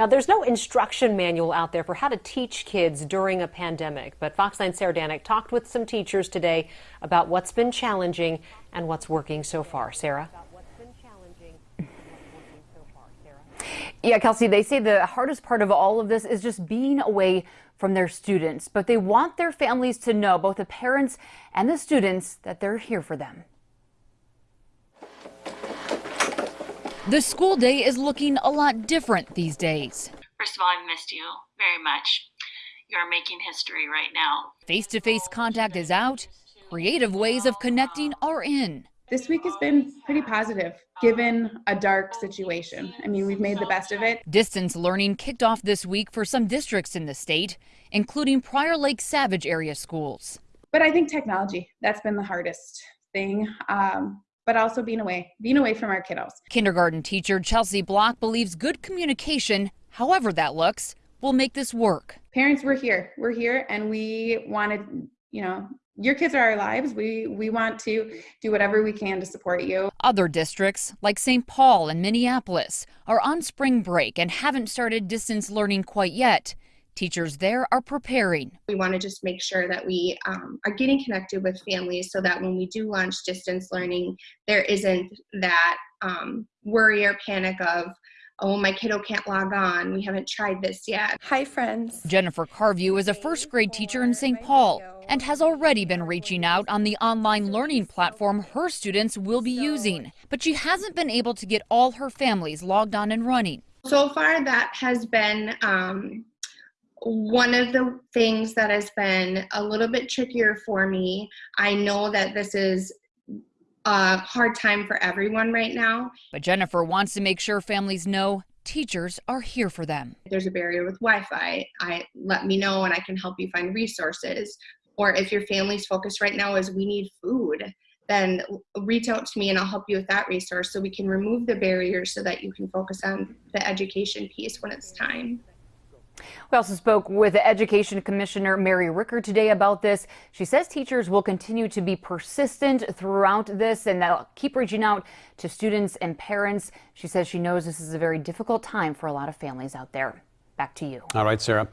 Now, there's no instruction manual out there for how to teach kids during a pandemic, but Fox 9 Sarah Danek talked with some teachers today about what's been challenging and what's working so far. Sarah? Yeah, Kelsey, they say the hardest part of all of this is just being away from their students, but they want their families to know, both the parents and the students, that they're here for them. The school day is looking a lot different these days. First of all, I've missed you very much. You're making history right now. Face to face contact is out, creative ways of connecting are in. This week has been pretty positive given a dark situation. I mean, we've made the best of it. Distance learning kicked off this week for some districts in the state, including Prior Lake Savage area schools. But I think technology, that's been the hardest thing. Um, but also being away, being away from our kiddos. Kindergarten teacher Chelsea Block believes good communication, however that looks, will make this work. Parents, we're here. We're here and we wanted, you know, your kids are our lives. We we want to do whatever we can to support you. Other districts, like St. Paul and Minneapolis, are on spring break and haven't started distance learning quite yet. Teachers there are preparing. We want to just make sure that we um, are getting connected with families so that when we do launch distance learning, there isn't that um, worry or panic of, oh, my kiddo can't log on. We haven't tried this yet. Hi, friends. Jennifer Carview is a first grade teacher in St. Paul and has already been reaching out on the online learning platform her students will be using. But she hasn't been able to get all her families logged on and running. So far, that has been um, one of the things that has been a little bit trickier for me, I know that this is a hard time for everyone right now. But Jennifer wants to make sure families know teachers are here for them. If there's a barrier with Wi-Fi, I let me know and I can help you find resources. Or if your family's focus right now is we need food, then reach out to me and I'll help you with that resource so we can remove the barriers so that you can focus on the education piece when it's time. We also spoke with Education Commissioner Mary Ricker today about this. She says teachers will continue to be persistent throughout this and they'll keep reaching out to students and parents. She says she knows this is a very difficult time for a lot of families out there. Back to you. All right, Sarah.